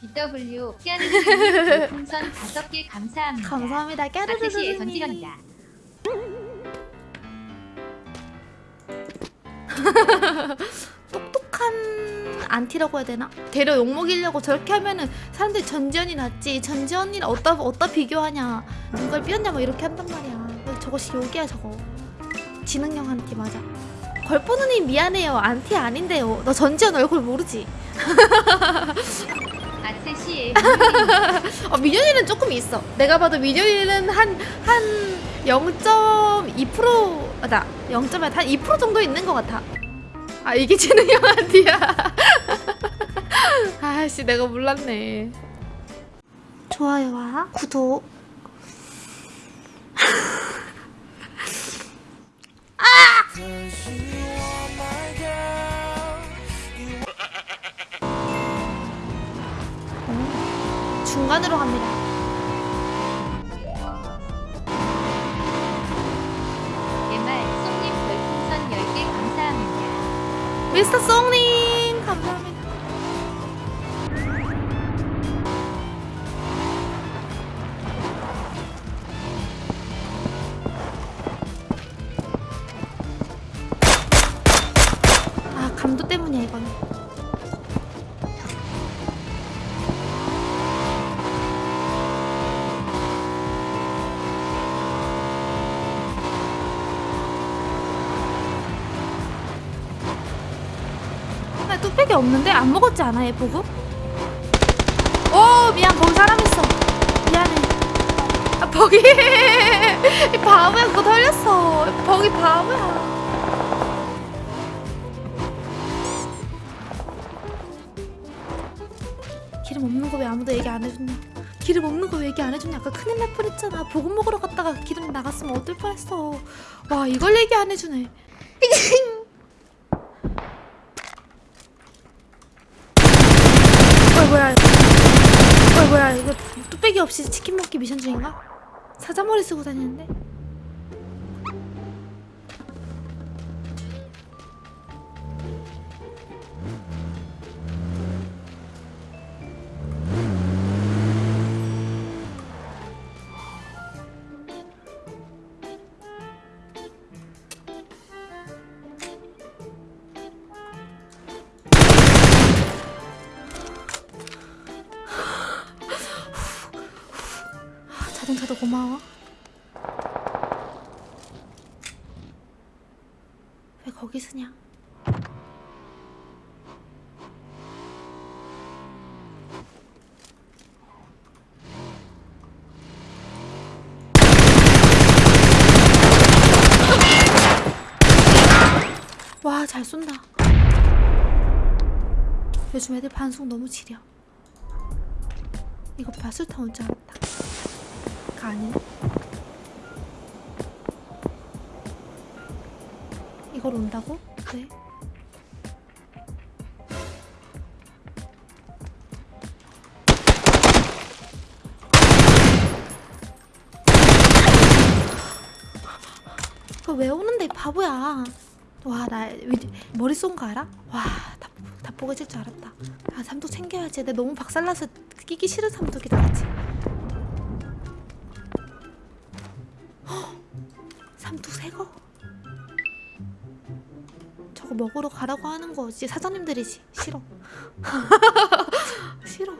BW 깨르르님 풍선 5개 감사합니다. 감사합니다. 전지현이다. 똑똑한 안티라고 해야 되나? 되려 욕먹이려고 저렇게 하면은 사람들이 전지현이 낫지 전지현이랑 어디다, 어디다 비교하냐 눈깔 삐었냐 막 이렇게 한단 말이야 저것이 욕이야 저거 지능형 안티 맞아 걸포누님 미안해요 안티 아닌데요 너 전지현 얼굴 모르지? 아트시의 어, 민현이는 조금 있어. 내가 봐도 민현이는 한 한 0.2%다. 0.2% 정도 있는 것 같아. 아 이게 지능형 안티야. 아씨 내가 몰랐네. 좋아요와 구독 중간으로 갑니다 MR 송님 별풍선 10개 감사합니다. 미스터 송님 뚝배기 없는데 안 먹었지 않아 얘 보고? 오 미안 거기 사람 있어. 미안해. 아 버기. 이 바보야 그거 털렸어. 버기 바보야. 기름 없는 거 왜 아무도 얘기 안 해줬냐? 기름 없는 거 왜 얘기 안 해줬냐? 아까 큰일 날 뻔했잖아. 보급 먹으러 갔다가 기름 나갔으면 어떨 뻔했어. 와 이걸 얘기 안 해주네 어 뭐야 어 뭐야 이거 뚝배기 없이 치킨 먹기 미션 중인가? 사자머리 쓰고 다니는데? 자동차도 고마워. 왜 거기 쓰냐? 와 잘 쏜다. 요즘 애들 반송 너무 지려. 이거 봐 술탄 올줄 알았다 가 아니네 이걸 온다고? 왜? 그거 왜 오는데 이 바보야 와 나 머리 쏜 거 알아? 와다 다 뽀개질 줄 알았다 아 삼독 챙겨야지 내 너무 박살나서 끼기 싫은 삼독이 나갔지 삼뚝 새거? 저거 먹으러 가라고 하는 거지 사장님들이지 싫어. 싫어.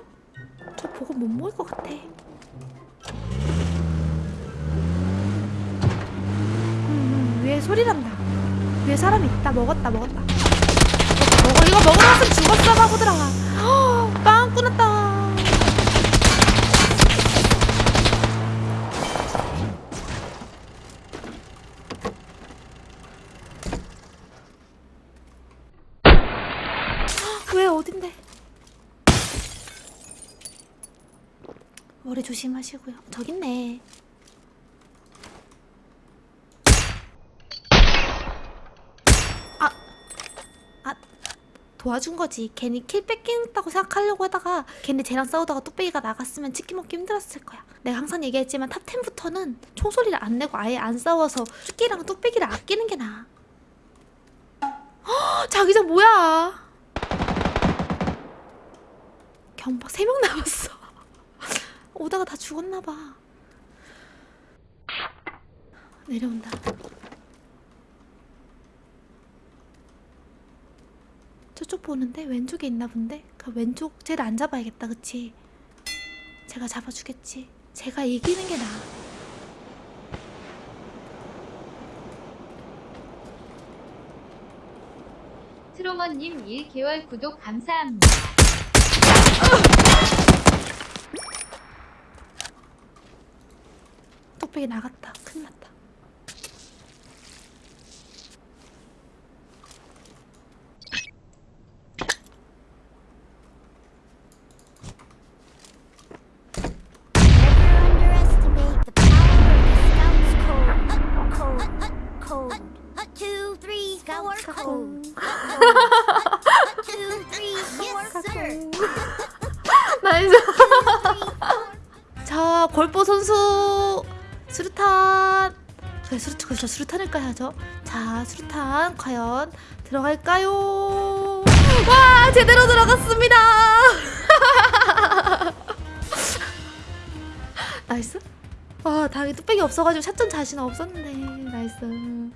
저 보고 못 먹을 것 같아. 음, 음, 위에 소리 난다. 위에 사람 있다. 먹었다 먹었다. 먹어. 이거 먹으러 왔으면 죽었어 바보들아. 빵 끊었다 어딘데? 머리 조심하시고요. 저기 있네. 아, 아, 도와준 거지. 괜히 kill 뺏긴다고 생각하려고 하다가 걔네 쟤랑 싸우다가 뚝배기가 나갔으면 치킨 먹기 힘들었을 거야. 내가 항상 얘기했지만 top 10부터는 총소리를 안 내고 아예 안 싸워서 조끼랑 뚝배기를 아끼는 게 나아. 헉, 자기장 뭐야? 경박 3명 남았어. 오다가 다 죽었나 봐. 내려온다. 저쪽 보는데 왼쪽에 있나 본데? 그 왼쪽 쟤를 안 잡아야겠다, 그치? 제가 잡아주겠지. 제가 이기는 게 나아. 트로머님 1개월 구독 감사합니다. 뚝배기 나갔다. 큰일 났다. 골보 선수 수류탄. 그래, 수류, 그렇죠. 수류탄을 까야죠. 자, 수류탄 과연 들어갈까요? 와, 제대로 들어갔습니다. nice. 와, 다행히 뚝배기 없어가지고 샷전 자신 없었는데. nice.